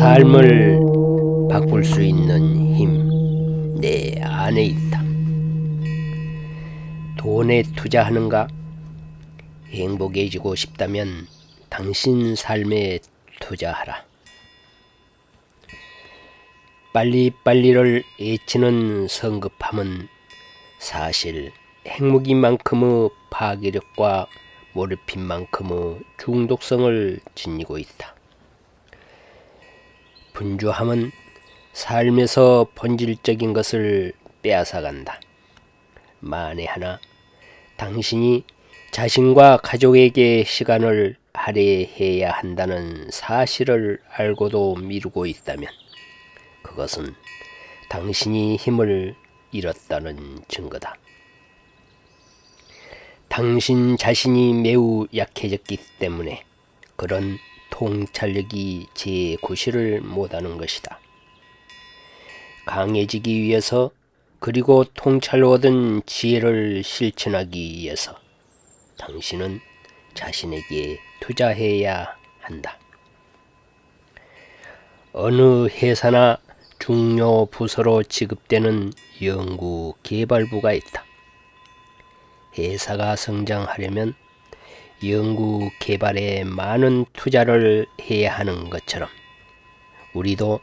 삶을 바꿀 수 있는 힘 내 안에 있다. 돈에 투자하는가? 행복해지고 싶다면 당신 삶에 투자하라. 빨리빨리를 애치는 성급함은 사실 핵무기만큼의 파괴력과 모르핀만큼의 중독성을 지니고 있다. 분주함은 삶에서 본질적인 것을 빼앗아간다. 만에 하나 당신이 자신과 가족에게 시간을 할애해야 한다는 사실을 알고도 미루고 있다면 그것은 당신이 힘을 잃었다는 증거다. 당신 자신이 매우 약해졌기 때문에 그런 통찰력이 제9시를 못하는 것이다. 강해지기 위해서 그리고 통찰로 얻은 지혜를 실천하기 위해서 당신은 자신에게 투자해야 한다. 어느 회사나 중요 부서로 지급되는 연구 개발부가 있다. 회사가 성장하려면 연구 개발에 많은 투자를 해야 하는 것처럼 우리도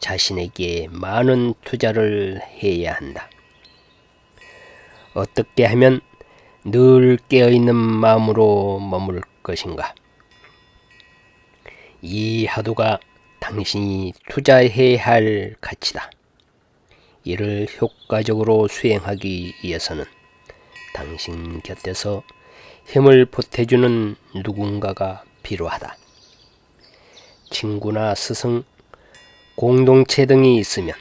자신에게 많은 투자를 해야 한다. 어떻게 하면 늘 깨어있는 마음으로 머물 것인가? 이 하도가 당신이 투자해야 할 가치다. 이를 효과적으로 수행하기 위해서는 당신 곁에서 힘을 보태주는 누군가가 필요하다. 친구나 스승, 공동체 등이 있으면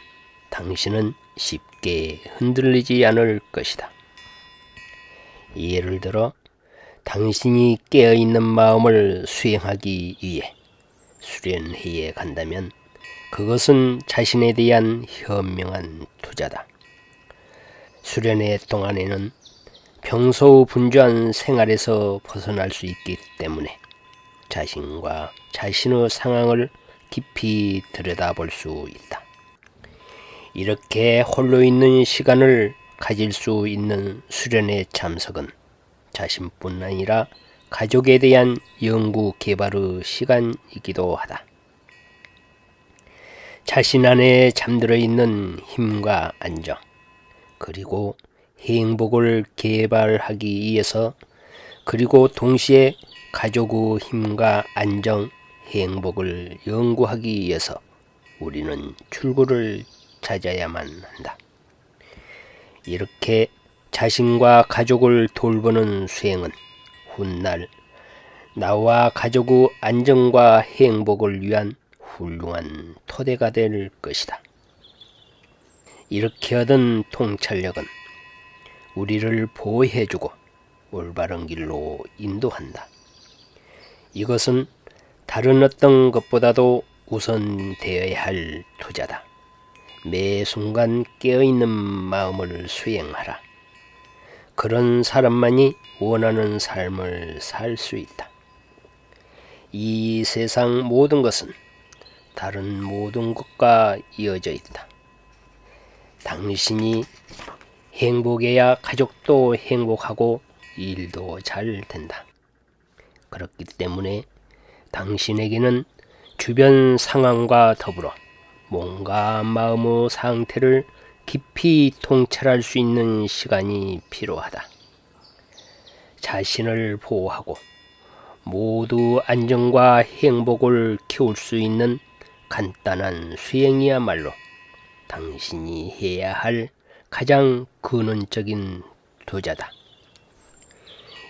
당신은 쉽게 흔들리지 않을 것이다. 예를 들어 당신이 깨어있는 마음을 수행하기 위해 수련회에 간다면 그것은 자신에 대한 현명한 투자다. 수련회 동안에는 평소 분주한 생활에서 벗어날 수 있기 때문에 자신과 자신의 상황을 깊이 들여다볼 수 있다. 이렇게 홀로 있는 시간을 가질 수 있는 수련회 참석은 자신뿐 아니라 가족에 대한 연구 개발의 시간이기도 하다. 자신 안에 잠들어 있는 힘과 안정, 그리고 행복을 개발하기 위해서 그리고 동시에 가족의 힘과 안정, 행복을 연구하기 위해서 우리는 출구를 찾아야만 한다. 이렇게 자신과 가족을 돌보는 수행은 훗날 나와 가족의 안정과 행복을 위한 훌륭한 토대가 될 것이다. 이렇게 얻은 통찰력은 우리를 보호해주고 올바른 길로 인도한다. 이것은 다른 어떤 것보다도 우선 되어야 할 투자다. 매 순간 깨어있는 마음을 수행하라. 그런 사람만이 원하는 삶을 살 수 있다. 이 세상 모든 것은 다른 모든 것과 이어져 있다. 당신이 행복해야 가족도 행복하고 일도 잘 된다. 그렇기 때문에 당신에게는 주변 상황과 더불어 몸과 마음의 상태를 깊이 통찰할 수 있는 시간이 필요하다. 자신을 보호하고 모두 안정과 행복을 키울 수 있는 간단한 수행이야말로 당신이 해야 할 가장 근원적인 투자다.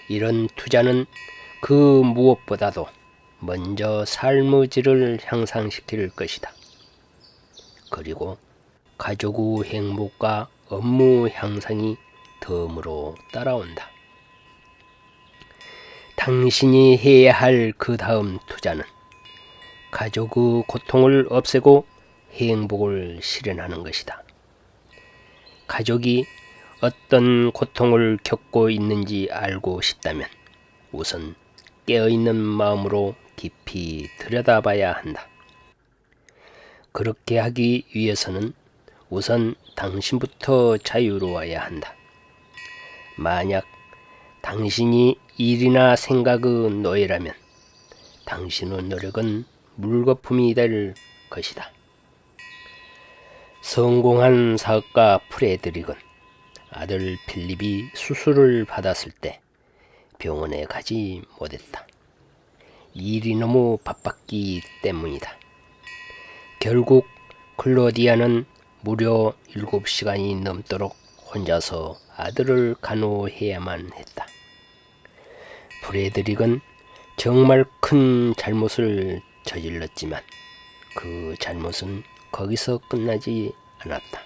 이런 투자는 그 무엇보다도 먼저 삶의 질을 향상시킬 것이다. 그리고 가족의 행복과 업무 향상이 덤으로 따라온다. 당신이 해야 할 그 다음 투자는 가족의 고통을 없애고 행복을 실현하는 것이다. 가족이 어떤 고통을 겪고 있는지 알고 싶다면 우선 깨어있는 마음으로 깊이 들여다봐야 한다. 그렇게 하기 위해서는 우선 당신부터 자유로워야 한다. 만약 당신이 일이나 생각의 노예라면 당신의 노력은 물거품이 될 것이다. 성공한 사업가 프레드릭은 아들 필립이 수술을 받았을 때 병원에 가지 못했다. 일이 너무 바빴기 때문이다. 결국 클로디아는 무려 7시간이 넘도록 혼자서 아들을 간호해야만 했다. 프레드릭은 정말 큰 잘못을 저질렀지만 그 잘못은 거기서 끝나지 않았다.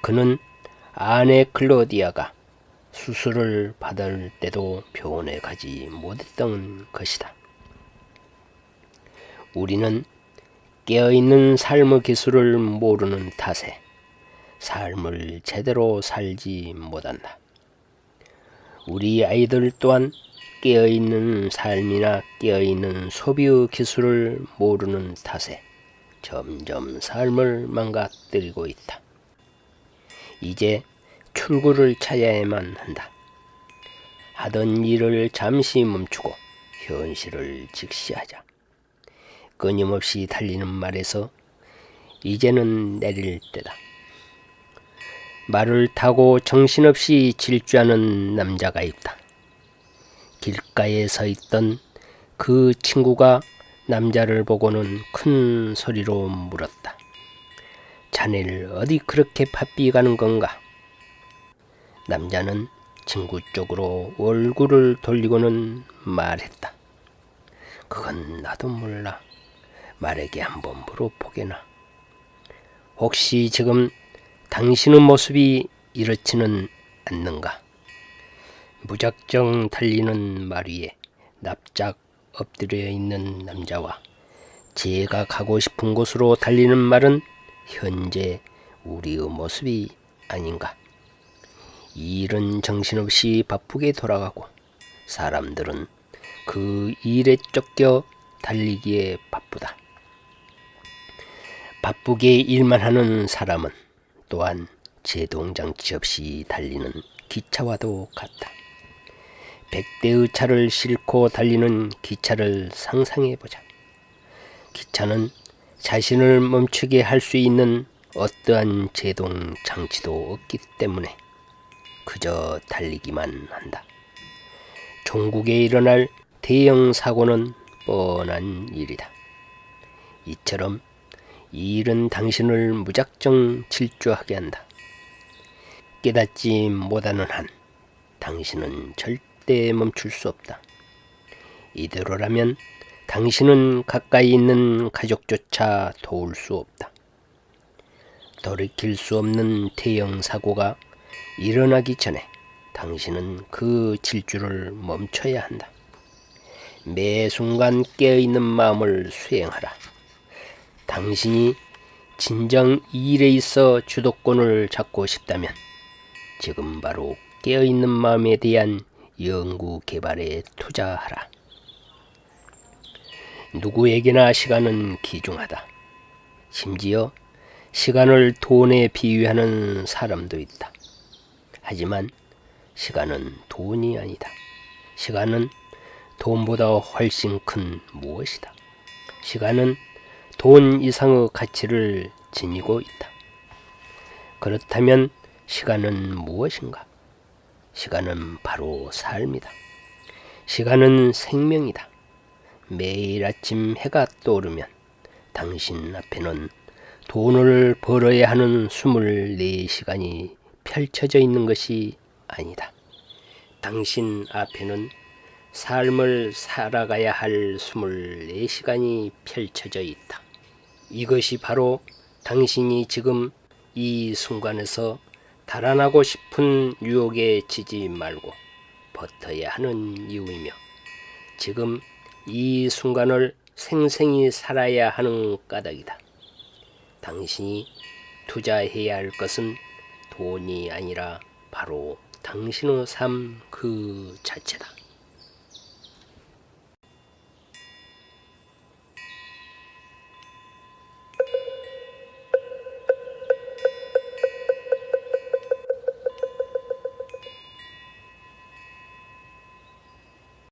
그는 아내 클로디아가 수술을 받을 때도 병원에 가지 못했던 것이다. 우리는 깨어있는 삶의 기술을 모르는 탓에 삶을 제대로 살지 못한다. 우리 아이들 또한 깨어있는 삶이나 깨어있는 소비의 기술을 모르는 탓에 점점 삶을 망가뜨리고 있다. 이제 출구를 찾아야만 한다. 하던 일을 잠시 멈추고 현실을 직시하자. 끊임없이 달리는 말에서 이제는 내릴 때다. 말을 타고 정신없이 질주하는 남자가 있다. 길가에 서 있던 그 친구가 남자를 보고는 큰 소리로 물었다. 자네를 어디 그렇게 바삐 가는 건가? 남자는 친구 쪽으로 얼굴을 돌리고는 말했다. 그건 나도 몰라. 말에게 한번 물어보게나. 혹시 지금 당신의 모습이 이렇지는 않는가? 무작정 달리는 말 위에 납작 엎드려 있는 남자와 제가 가고 싶은 곳으로 달리는 말은 현재 우리의 모습이 아닌가? 일은 정신없이 바쁘게 돌아가고 사람들은 그 일에 쫓겨 달리기에 바쁘다. 바쁘게 일만 하는 사람은 또한 제동장치 없이 달리는 기차와도 같다. 백대의 차를 싣고 달리는 기차를 상상해 보자. 기차는 자신을 멈추게 할 수 있는 어떠한 제동 장치도 없기 때문에 그저 달리기만 한다. 종국에 일어날 대형 사고는 뻔한 일이다. 이처럼 이 일은 당신을 무작정 질주하게 한다. 깨닫지 못하는 한 당신은 절대 멈출 수 없다. 이대로라면 당신은 가까이 있는 가족조차 도울 수 없다. 돌이킬 수 없는 대형 사고가 일어나기 전에 당신은 그 질주를 멈춰야 한다. 매 순간 깨어있는 마음을 수행하라. 당신이 진정 이 일에 있어 주도권을 잡고 싶다면 지금 바로 깨어있는 마음에 대한 연구 개발에 투자하라. 누구에게나 시간은 귀중하다. 심지어 시간을 돈에 비유하는 사람도 있다. 하지만 시간은 돈이 아니다. 시간은 돈보다 훨씬 큰 무엇이다. 시간은 돈 이상의 가치를 지니고 있다. 그렇다면 시간은 무엇인가? 시간은 바로 삶이다. 시간은 생명이다. 매일 아침 해가 떠오르면 당신 앞에는 돈을 벌어야 하는 24시간이 펼쳐져 있는 것이 아니다. 당신 앞에는 삶을 살아가야 할 24시간이 펼쳐져 있다. 이것이 바로 당신이 지금 이 순간에서 달아나고 싶은 유혹에 지지 말고 버텨야 하는 이유이며 지금 이 순간을 생생히 살아야 하는 까닭이다. 당신이 투자해야 할 것은 돈이 아니라 바로 당신의 삶 그 자체다.